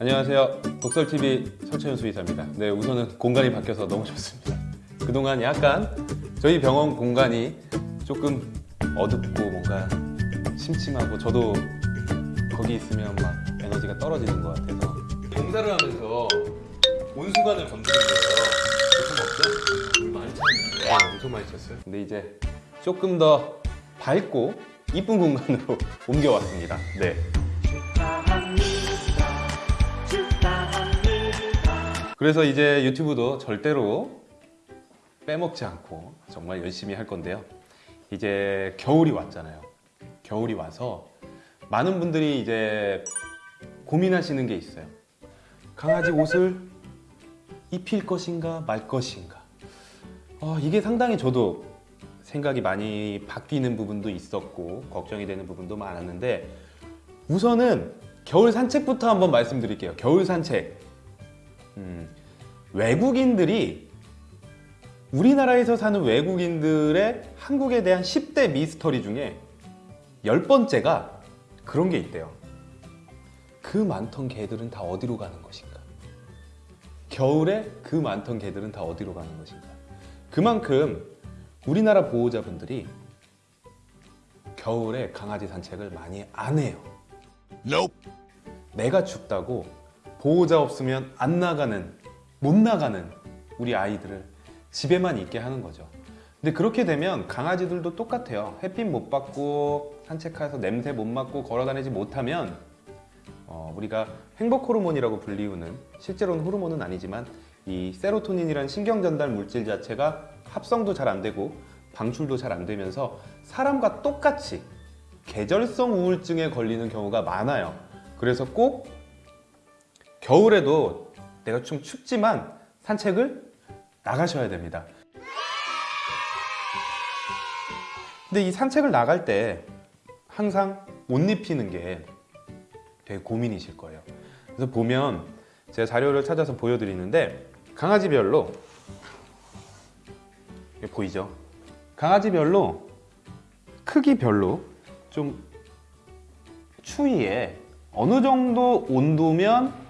안녕하세요. 독설TV 설채현 수의사입니다. 네, 우선은 공간이 바뀌어서 너무 좋습니다. 그동안 약간 저희 병원 공간이 조금 어둡고 뭔가 심심하고 저도 거기 있으면 막 에너지가 떨어지는 것 같아서 봉사를 하면서 온수관을 건드린 거예요. 물 많이 찼네. 네, 엄청 많이 찼어요. 근데 이제 조금 더 밝고 이쁜 공간으로 옮겨왔습니다. 네. 그래서 이제 유튜브도 절대로 빼먹지 않고 정말 열심히 할 건데요. 이제 겨울이 왔잖아요. 겨울이 와서 많은 분들이 이제 고민하시는 게 있어요. 강아지 옷을 입힐 것인가 말 것인가. 어, 이게 상당히 저도 생각이 많이 바뀌는 부분도 있었고 걱정이 되는 부분도 많았는데 우선은 겨울 산책부터 한번 말씀드릴게요. 겨울 산책. 음, 외국인들이 우리나라에서 사는 외국인들의 한국에 대한 10대 미스터리 중에 열 번째가 그런 게 있대요. 그 많던 개들은 다 어디로 가는 것인가? 겨울에 그 많던 개들은 다 어디로 가는 것인가? 그만큼 우리나라 보호자분들이 겨울에 강아지 산책을 많이 안 해요. 내가 춥다고 보호자 없으면 안 나가는 못 나가는 우리 아이들을 집에만 있게 하는 거죠. 근데 그렇게 되면 강아지들도 똑같아요. 햇빛 못 받고 산책해서 냄새 못 맡고 걸어다니지 못하면 어, 우리가 행복 호르몬이라고 불리우는 실제로는 호르몬은 아니지만 이 세로토닌이라는 신경 전달 물질 자체가 합성도 잘 안 되고 방출도 잘 안 되면서 사람과 똑같이 계절성 우울증에 걸리는 경우가 많아요. 그래서 꼭 겨울에도 내가 좀 춥지만 산책을 나가셔야 됩니다. 근데 이 산책을 나갈 때 항상 옷 입히는 게 되게 고민이실 거예요. 그래서 보면 제가 자료를 찾아서 보여드리는데 강아지별로 보이죠? 강아지별로 크기별로 좀 추위에 어느 정도 온도면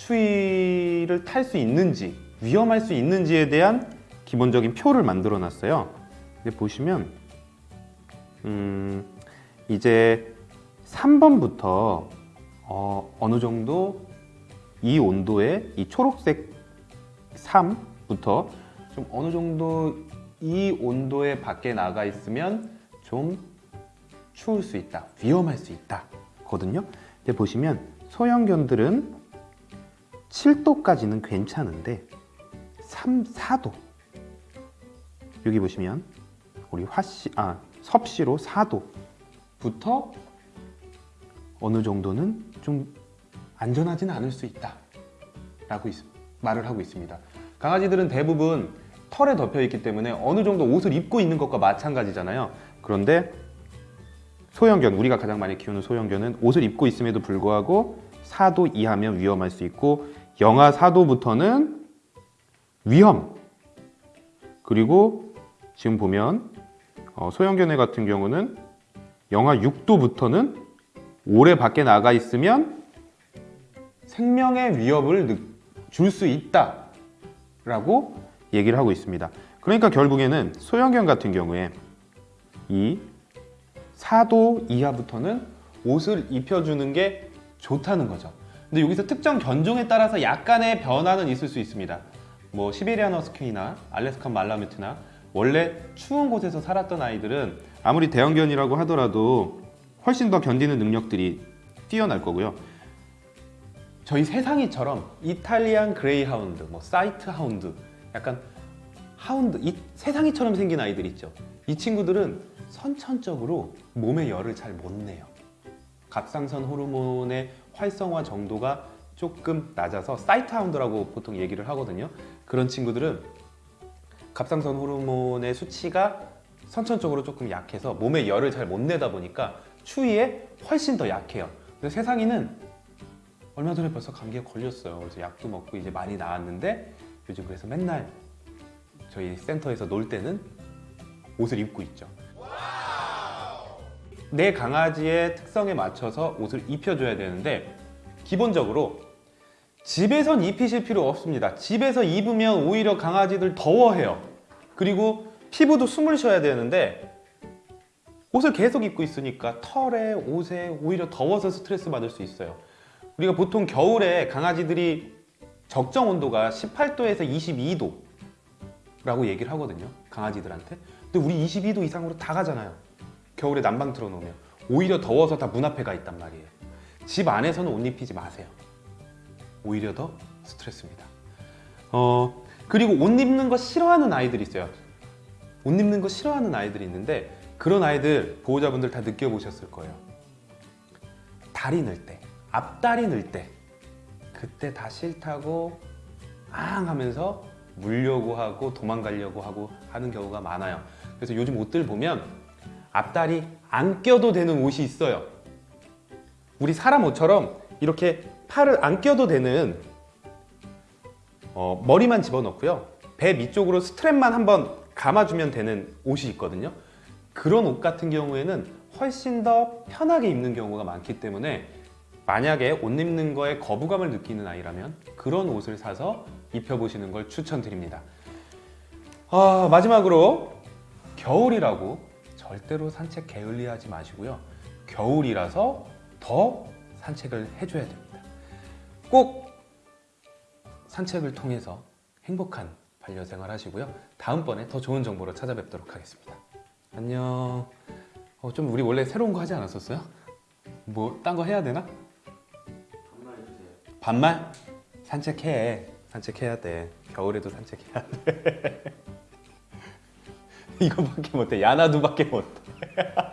추위를 탈 수 있는지 위험할 수 있는지에 대한 기본적인 표를 만들어 놨어요. 보시면 음, 이제 3번부터 어, 어느 정도 이 온도에 이 초록색 3부터 좀 어느 정도 이 온도에 밖에 나가 있으면 좀 추울 수 있다 위험할 수 있다 거든요. 근데 보시면 소형견들은 7도까지는 괜찮은데 3, 4도. 여기 보시면 우리 화씨, 아 섭씨로 4도부터 어느 정도는 좀 안전하지는 않을 수 있다. 라고 있, 말을 하고 있습니다. 강아지들은 대부분 털에 덮여 있기 때문에 어느 정도 옷을 입고 있는 것과 마찬가지잖아요. 그런데 소형견, 우리가 가장 많이 키우는 소형견은 옷을 입고 있음에도 불구하고 4도 이하면 위험할 수 있고 영하 4도부터는 위험. 그리고 지금 보면 어, 소형견해 같은 경우는 영하 6도부터는 오래 밖에 나가 있으면 생명의 위협을 줄 수 있다 라고 얘기를 하고 있습니다. 그러니까 결국에는 소형견 같은 경우에 이 4도 이하부터는 옷을 입혀주는 게 좋다는 거죠 근데 여기서 특정 견종에 따라서 약간의 변화는 있을 수 있습니다. 뭐 시베리안 허스키나 알래스칸 말라뮤트나 원래 추운 곳에서 살았던 아이들은 아무리 대형견이라고 하더라도 훨씬 더 견디는 능력들이 뛰어날 거고요. 저희 세상이처럼 이탈리안 그레이하운드, 뭐 sight hound 약간 hound, 이 세상이처럼 생긴 아이들 있죠. 이 친구들은 선천적으로 몸의 열을 잘 못 내요 갑상선 호르몬의 활성화 정도가 조금 낮아서 사이트 하운드라고 보통 얘기를 하거든요. 그런 친구들은 갑상선 호르몬의 수치가 선천적으로 조금 약해서 몸에 열을 잘 못 내다 보니까 추위에 훨씬 더 약해요. 근데 세상이는 얼마 전에 벌써 감기에 걸렸어요. 그래서 약도 먹고 이제 많이 나았는데 요즘 그래서 맨날 저희 센터에서 놀 때는 옷을 입고 있죠 내 강아지의 특성에 맞춰서 옷을 입혀줘야 되는데 기본적으로 집에선 입히실 필요 없습니다. 집에서 입으면 오히려 강아지들 더워해요. 그리고 피부도 숨을 쉬어야 되는데 옷을 계속 입고 있으니까 털에 옷에 오히려 더워서 스트레스 받을 수 있어요. 우리가 보통 겨울에 강아지들이 적정 온도가 18도에서 22도 라고 얘기를 하거든요. 강아지들한테. 근데 우리 22도 이상으로 다 가잖아요. 겨울에 난방 틀어놓으면 오히려 더워서 다 문 앞에 가 있단 말이에요. 집 안에서는 옷 입히지 마세요. 오히려 더 스트레스입니다. 어 그리고 옷 입는 거 싫어하는 아이들이 있어요. 옷 입는 거 싫어하는 아이들이 있는데 그런 아이들 보호자분들 다 느껴보셨을 거예요. 다리 늘 때, 앞다리 늘 때, 그때 다 싫다고 앙 하면서 물려고 하고 도망가려고 하고 하는 경우가 많아요. 그래서 요즘 옷들 보면 앞다리 안 껴도 되는 옷이 있어요. 우리 사람 옷처럼 이렇게 팔을 안 껴도 되는 어, 머리만 집어넣고요. 배 밑쪽으로 스트랩만 한번 감아주면 되는 옷이 있거든요. 그런 옷 같은 경우에는 훨씬 더 편하게 입는 경우가 많기 때문에 만약에 옷 입는 거에 거부감을 느끼는 아이라면 그런 옷을 사서 입혀보시는 걸 추천드립니다. 아, 마지막으로 겨울이라고 절대로 산책 게을리하지 마시고요. 겨울이라서 더 산책을 해줘야 됩니다. 꼭 산책을 통해서 행복한 반려생활 하시고요. 다음번에 더 좋은 정보로 찾아뵙도록 하겠습니다. 안녕. 어, 좀 우리 원래 새로운 거 하지 않았었어요? 뭐 딴 거 해야 되나? 반말? 산책해. 산책해야 돼. 겨울에도 산책해야 돼. 이거밖에 못해. 야나두밖에 못해.